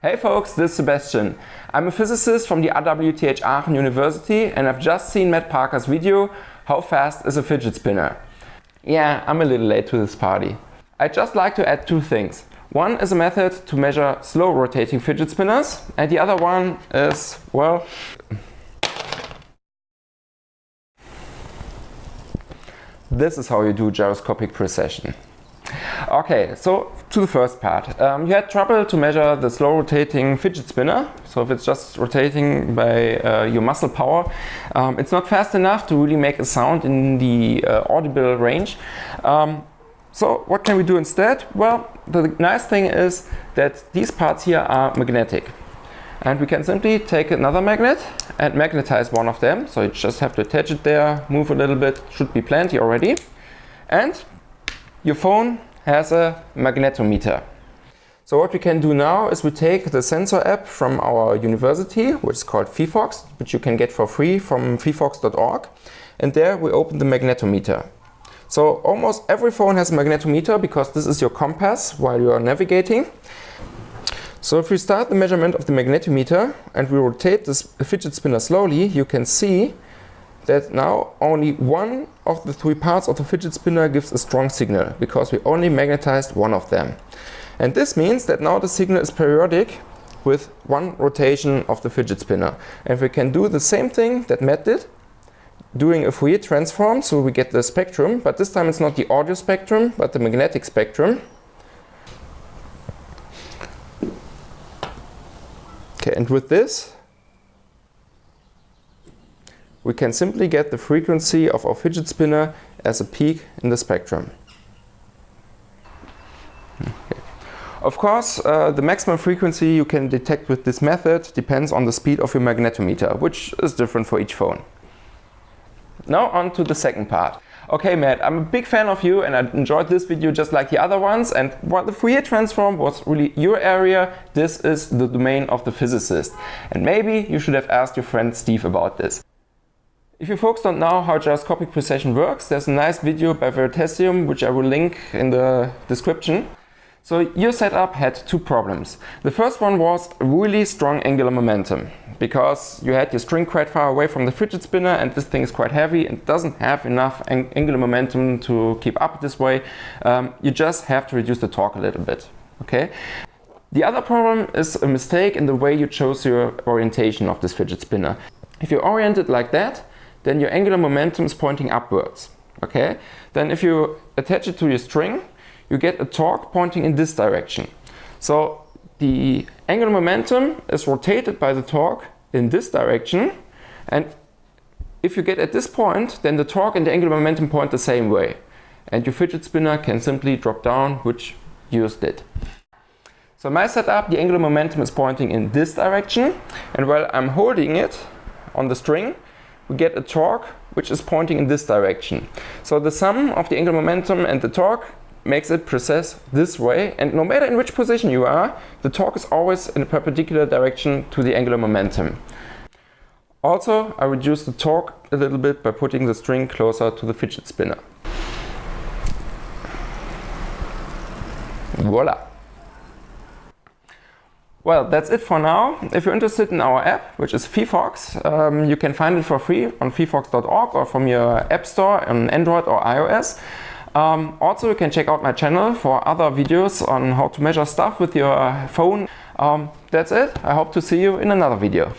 Hey folks, this is Sebastian. I'm a physicist from the RWTH Aachen University and I've just seen Matt Parker's video, How Fast is a Fidget Spinner? Yeah, I'm a little late to this party. I'd just like to add two things. One is a method to measure slow rotating fidget spinners and the other one is, well, this is how you do gyroscopic precession. Okay, so to the first part. Um, you had trouble to measure the slow rotating fidget spinner. So if it's just rotating by uh, your muscle power, um, it's not fast enough to really make a sound in the uh, audible range. Um, so what can we do instead? Well, the nice thing is that these parts here are magnetic. And we can simply take another magnet and magnetize one of them. So you just have to attach it there, move a little bit, should be plenty already. And your phone has a magnetometer. So what we can do now is we take the sensor app from our university, which is called phyphox, which you can get for free from phyphox.org. And there we open the magnetometer. So almost every phone has a magnetometer because this is your compass while you are navigating. So if we start the measurement of the magnetometer and we rotate this fidget spinner slowly, you can see that now only one of the three parts of the fidget spinner gives a strong signal because we only magnetized one of them. And this means that now the signal is periodic with one rotation of the fidget spinner. And we can do the same thing that Matt did, doing a Fourier transform, so we get the spectrum, but this time it's not the audio spectrum, but the magnetic spectrum. Okay, and with this, we can simply get the frequency of our fidget spinner as a peak in the spectrum. Of course, uh, the maximum frequency you can detect with this method depends on the speed of your magnetometer, which is different for each phone. Now on to the second part. Okay Matt, I'm a big fan of you and I enjoyed this video just like the other ones and while the Fourier transform was really your area, this is the domain of the physicist. And maybe you should have asked your friend Steve about this. If you folks don't know how gyroscopic precession works, there's a nice video by Veritasium, which I will link in the description. So your setup had two problems. The first one was really strong angular momentum because you had your string quite far away from the fidget spinner and this thing is quite heavy and doesn't have enough ang angular momentum to keep up this way. Um, you just have to reduce the torque a little bit. Okay. The other problem is a mistake in the way you chose your orientation of this fidget spinner. If you orient it like that, then your angular momentum is pointing upwards. Okay? Then if you attach it to your string, you get a torque pointing in this direction. So the angular momentum is rotated by the torque in this direction. And if you get at this point, then the torque and the angular momentum point the same way. And your fidget spinner can simply drop down, which yours did. So my setup, the angular momentum is pointing in this direction. And while I'm holding it on the string, we get a torque which is pointing in this direction. So the sum of the angular momentum and the torque makes it precess this way and no matter in which position you are, the torque is always in a perpendicular direction to the angular momentum. Also, I reduce the torque a little bit by putting the string closer to the fidget spinner. Voila! Well, that's it for now. If you're interested in our app, which is phyphox, um, you can find it for free on phyphox.org or from your app store on Android or iOS. Um, also, you can check out my channel for other videos on how to measure stuff with your phone. Um, that's it. I hope to see you in another video.